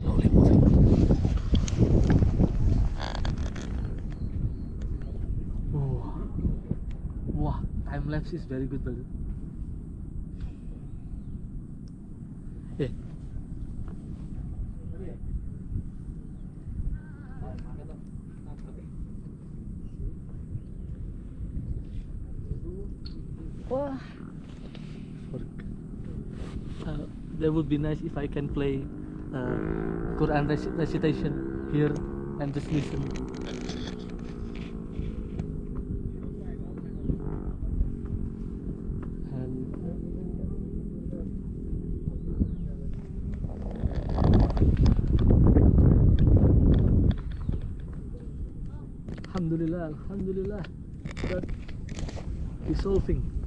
Slowly moving. Oh. Wow, time lapse is very good, brother. Yeah. Wah. Uh, that would be nice if I can play uh, Quran reci- recitation here and just listen. Alhamdulillah, Alhamdulillah, that resolving.